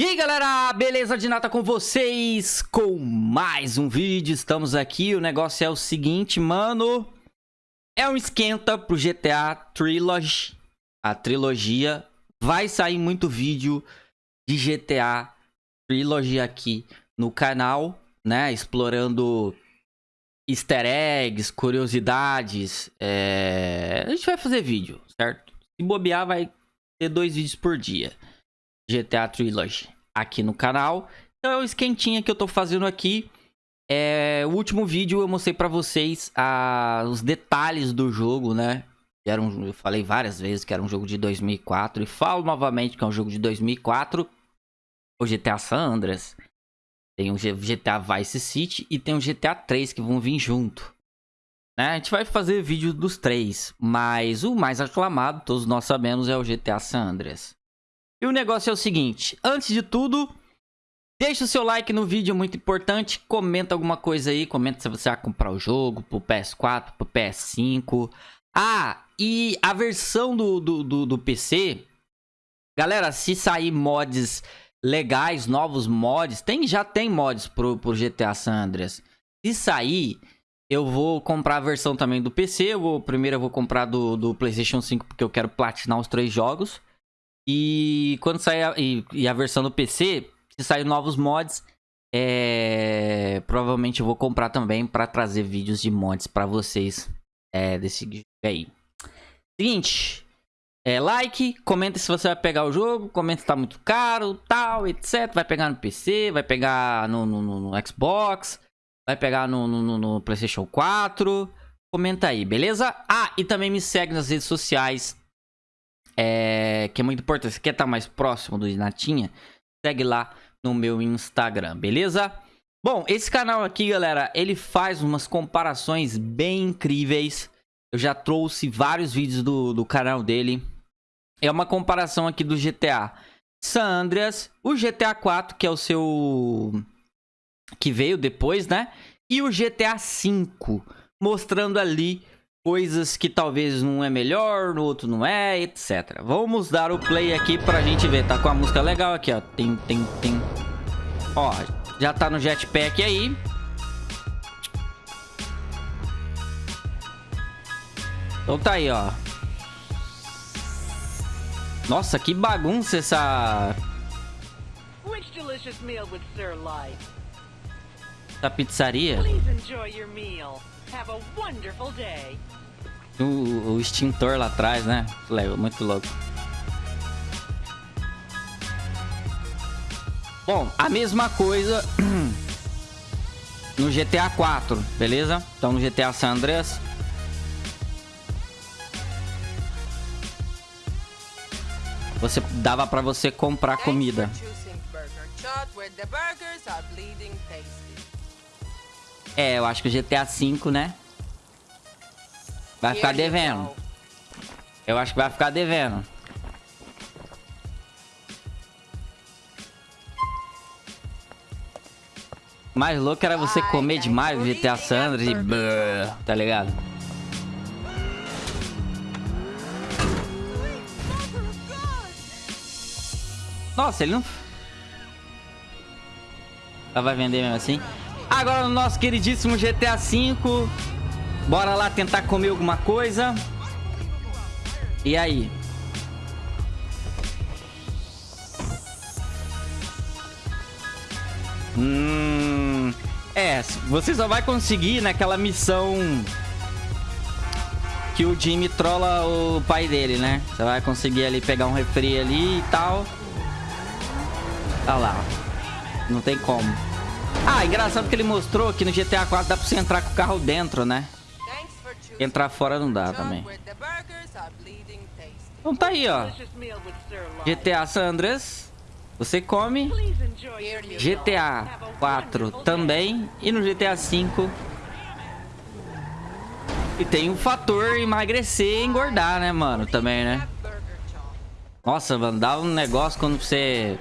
E aí galera, beleza de nata com vocês? Com mais um vídeo, estamos aqui, o negócio é o seguinte, mano É um esquenta pro GTA Trilogy, a trilogia Vai sair muito vídeo de GTA Trilogy aqui no canal, né? Explorando easter eggs, curiosidades é... A gente vai fazer vídeo, certo? Se bobear vai ter dois vídeos por dia GTA Trilogy aqui no canal. Então é o esquentinha que eu tô fazendo aqui. É, o último vídeo eu mostrei pra vocês a, os detalhes do jogo, né? Era um, eu falei várias vezes que era um jogo de 2004 e falo novamente que é um jogo de 2004. O GTA San Andreas. Tem o GTA Vice City e tem o GTA 3 que vão vir junto. Né? A gente vai fazer vídeo dos três, mas o mais aclamado, todos nós sabemos, é o GTA San Andreas. E o negócio é o seguinte, antes de tudo, deixa o seu like no vídeo, muito importante. Comenta alguma coisa aí, comenta se você vai comprar o jogo pro PS4, pro PS5. Ah, e a versão do, do, do, do PC, galera, se sair mods legais, novos mods, tem, já tem mods pro, pro GTA San Andreas. Se sair, eu vou comprar a versão também do PC. Eu vou, primeiro eu vou comprar do, do PlayStation 5 porque eu quero platinar os três jogos. E quando sair a, e, e a versão do PC, se sair novos mods, é, provavelmente eu vou comprar também para trazer vídeos de mods para vocês é, desse jogo aí. Seguinte, é, like, comenta se você vai pegar o jogo, comenta se tá muito caro, tal, etc. Vai pegar no PC, vai pegar no, no, no Xbox, vai pegar no, no, no PlayStation 4. Comenta aí, beleza? Ah, e também me segue nas redes sociais, é, que é muito importante. Quer estar mais próximo do Natinha, segue lá no meu Instagram, beleza? Bom, esse canal aqui, galera, ele faz umas comparações bem incríveis. Eu já trouxe vários vídeos do, do canal dele. É uma comparação aqui do GTA San Andreas, o GTA 4, que é o seu... que veio depois, né? E o GTA 5, mostrando ali coisas que talvez um é melhor, no outro não é, etc. Vamos dar o play aqui pra gente ver. Tá com a música legal aqui, ó. Tem, tem, tem. Ó, já tá no jetpack aí. Então tá aí, ó. Nossa, que bagunça essa... Essa pizzaria. Please enjoy your meal. Have a wonderful day. O, o extintor lá atrás, né? Muito louco. Bom, a mesma coisa no GTA 4, beleza? Então no GTA San Andreas. Você dava para você comprar comida. É, eu acho que o GTA 5, né? Vai ficar devendo. Eu acho que vai ficar devendo. Mais louco era você comer demais o GTA Sandra e... Tá ligado? Nossa, ele não... Ela vai vender mesmo assim. Agora no nosso queridíssimo GTA V... Bora lá tentar comer alguma coisa. E aí? Hum... É, você só vai conseguir naquela missão que o Jimmy trola o pai dele, né? Você vai conseguir ali pegar um refri ali e tal. Olha lá. Não tem como. Ah, engraçado que ele mostrou que no GTA 4 dá pra você entrar com o carro dentro, né? Entrar fora não dá também. Então tá aí, ó. GTA San Andreas. Você come. GTA 4 também. E no GTA 5. E tem o fator emagrecer e engordar, né, mano? Também, né? Nossa, mano, dá um negócio quando você...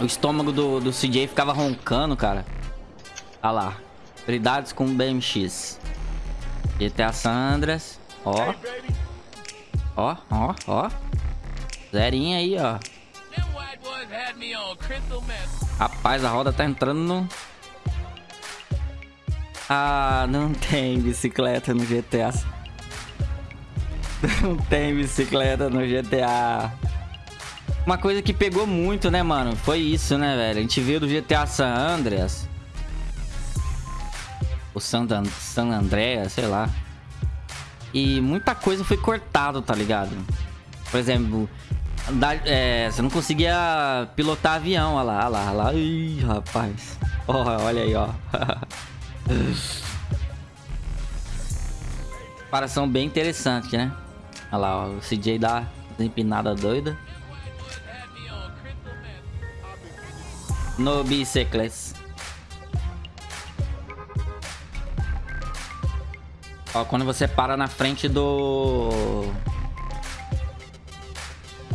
O estômago do, do CJ ficava roncando, cara. Olha lá. Prioridades com BMX. GTA Sandras. Ó. Ó, ó, ó. Zerinha aí, ó. Rapaz, a roda tá entrando no... Ah, não tem bicicleta no GTA. Não tem bicicleta no GTA. Uma coisa que pegou muito, né, mano? Foi isso, né, velho? A gente viu do GTA San Andreas. O San, Dan San Andreas, sei lá. E muita coisa foi cortado, tá ligado? Por exemplo, da, é, você não conseguia pilotar avião, olha lá, olha lá, olha lá. Ih, rapaz. Oh, olha aí, ó. Comparação bem interessante, né? Olha lá, ó, o CJ dá empinada doida. No bicicletas. Ó, quando você para na frente do...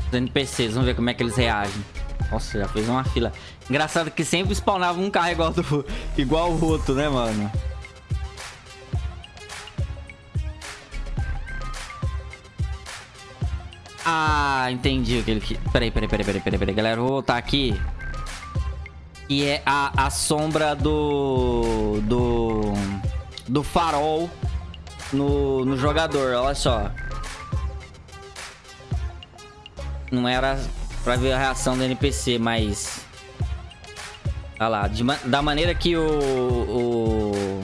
Dos NPCs, vamos ver como é que eles reagem. Nossa, já fez uma fila. Engraçado que sempre spawnava um carro igual, do... igual o outro, né, mano? Ah, entendi o que ele... Peraí, peraí, peraí, peraí, peraí, peraí. Galera, vou voltar aqui. E é a, a sombra do... Do... Do farol no, no jogador, olha só. Não era pra ver a reação do NPC, mas... Olha lá, de, da maneira que o, o...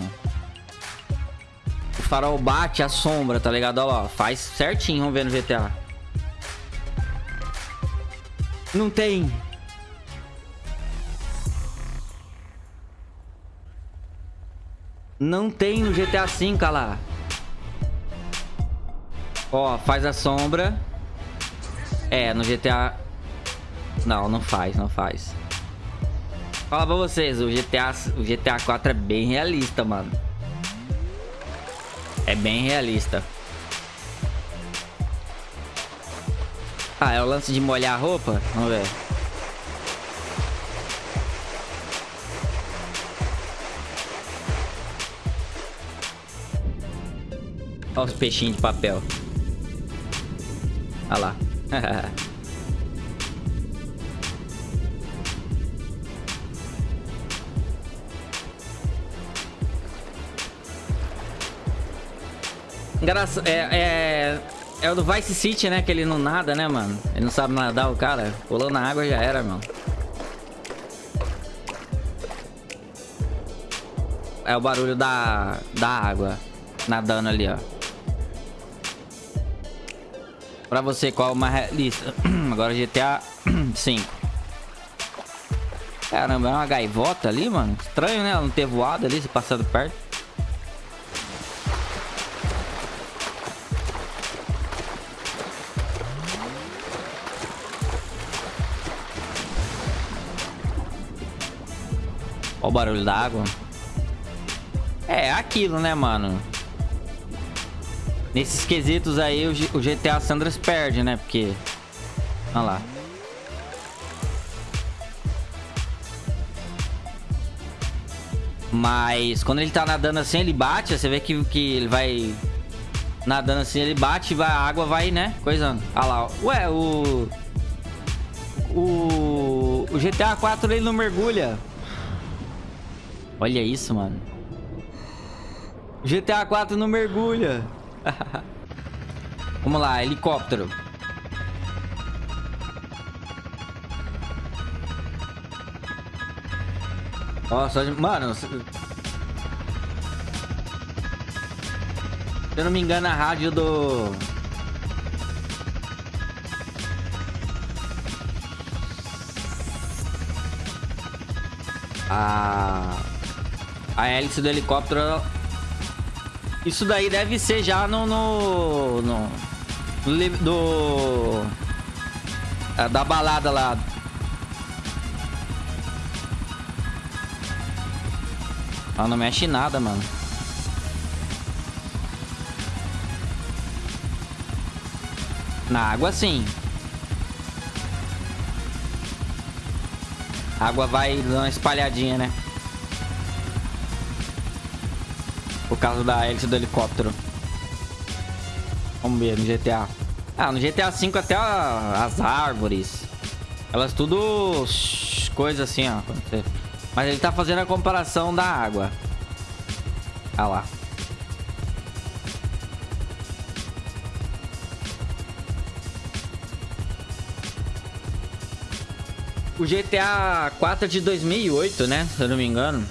O farol bate a sombra, tá ligado? Olha lá, faz certinho, vamos ver no GTA. Não tem. Não tem no GTA V, lá. Ó, faz a sombra. É, no GTA... Não, não faz, não faz. Fala pra vocês, o GTA, o GTA 4 é bem realista, mano. É bem realista. Ah, é o lance de molhar a roupa? Vamos ver. Olha os peixinhos de papel. Olha lá. Engraçado, é, é, é o do Vice City, né? Que ele não nada, né, mano? Ele não sabe nadar, o cara. Pulou na água já era, mano. É o barulho da, da água nadando ali, ó. Pra você, qual é o mais realista? Agora GTA 5. Caramba, é uma gaivota ali, mano. Estranho, né? Ela não ter voado ali, se passando perto. Olha o barulho da água. É, aquilo, né, mano? Nesses quesitos aí, o, GTA Sandras perde, né? Porque... Olha lá. Mas quando ele tá nadando assim, ele bate. Você vê que, que ele vai... Nadando assim, ele bate e a água vai, né? Coisando. Olha lá. Ué, o... O... O GTA 4 ele não mergulha. Olha isso, mano. O GTA 4 não mergulha. Vamos lá, helicóptero. Nossa, mano... Se eu não me engano, a rádio do... A... A hélice do helicóptero isso daí deve ser já no... no, no, do... É, da balada lá. Ela não mexe nada, mano. Na água, sim. A água vai dando uma espalhadinha, né? Por causa da hélice do helicóptero. Vamos ver no GTA. Ah, no GTA V até a, as árvores. Elas tudo... Coisa assim, ó. Mas ele tá fazendo a comparação da água. Olha lá. O GTA 4 é de 2008, né? Se eu não me engano.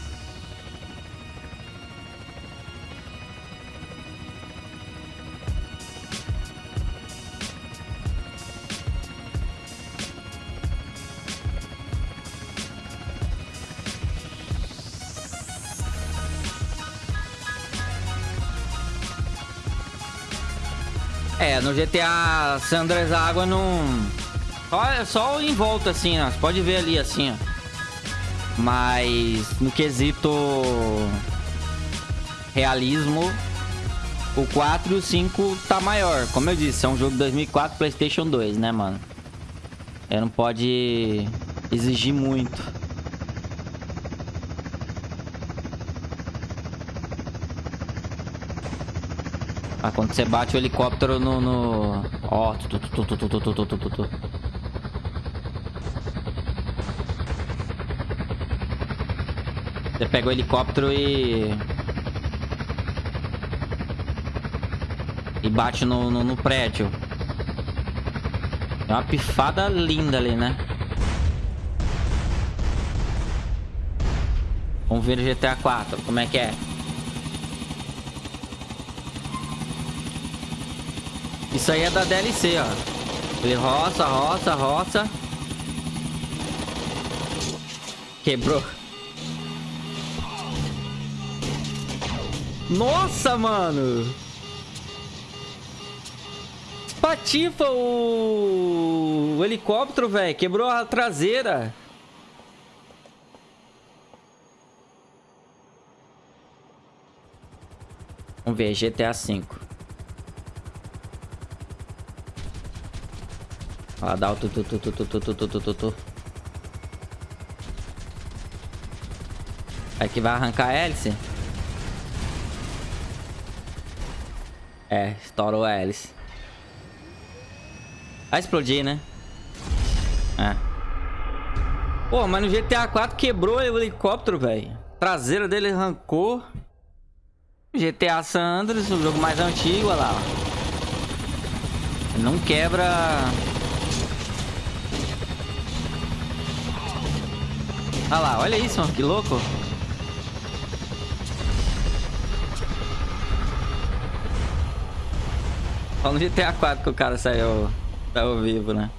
É, no GTA San Andreas a água não... Só, é só em volta, assim, ó. Você pode ver ali, assim, ó. Mas no quesito realismo, o 4 e o 5 tá maior. Como eu disse, é um jogo de 2004 Playstation 2, né, mano? Ele não pode exigir muito. Ah, quando você bate o helicóptero no... no... Ó, tu, tu, tu, tu, tu, tu, tu, tu, tu. Você pega o helicóptero e... E bate no, no, no prédio. É uma pifada linda ali, né? Vamos ver o GTA 4, como é que é. Isso aí é da DLC, ó. Ele roça, roça, roça. Quebrou. Nossa, mano! Patifa o, o helicóptero, velho. Quebrou a traseira. Vamos ver, GTA V. Ó, dá o tu tu tu tu tu tu tu tu tu tu tu. Aqui vai arrancar a hélice. É, estourou a hélice. Vai explodir, né? É. Pô, mas no GTA 4 quebrou o helicóptero, velho. Traseira dele arrancou. GTA San Andreas, o jogo mais antigo, olha lá. Não quebra... Olha lá, olha isso, mano, que louco. Só no GTA 4 que o cara saiu, saiu vivo, né?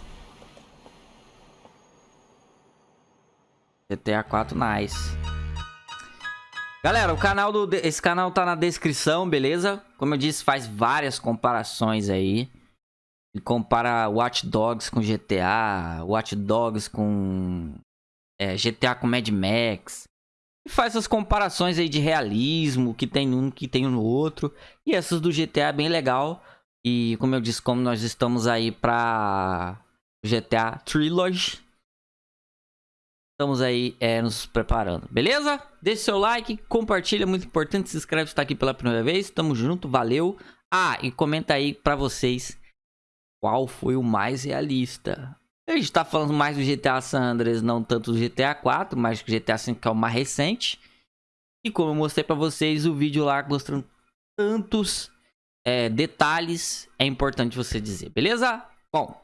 GTA 4 nice. Galera, o canal do esse canal tá na descrição, beleza? Como eu disse, faz várias comparações aí. Ele compara Watch Dogs com GTA, Watch Dogs com é, GTA com Mad Max. E faz essas comparações aí de realismo, que tem um, que tem no outro. E essas do GTA é bem legal. E como eu disse, como nós estamos aí pra GTA Trilogy. Estamos aí é, nos preparando, beleza? Deixe seu like, compartilha, muito importante. Se inscreve se está aqui pela primeira vez. Tamo junto, valeu. Ah, e comenta aí pra vocês qual foi o mais realista. A gente tá falando mais do GTA San Andreas, não tanto do GTA 4, mas do GTA 5 que é o mais recente. E como eu mostrei pra vocês, o vídeo lá mostrando tantos é, detalhes, é importante você dizer, beleza? Bom,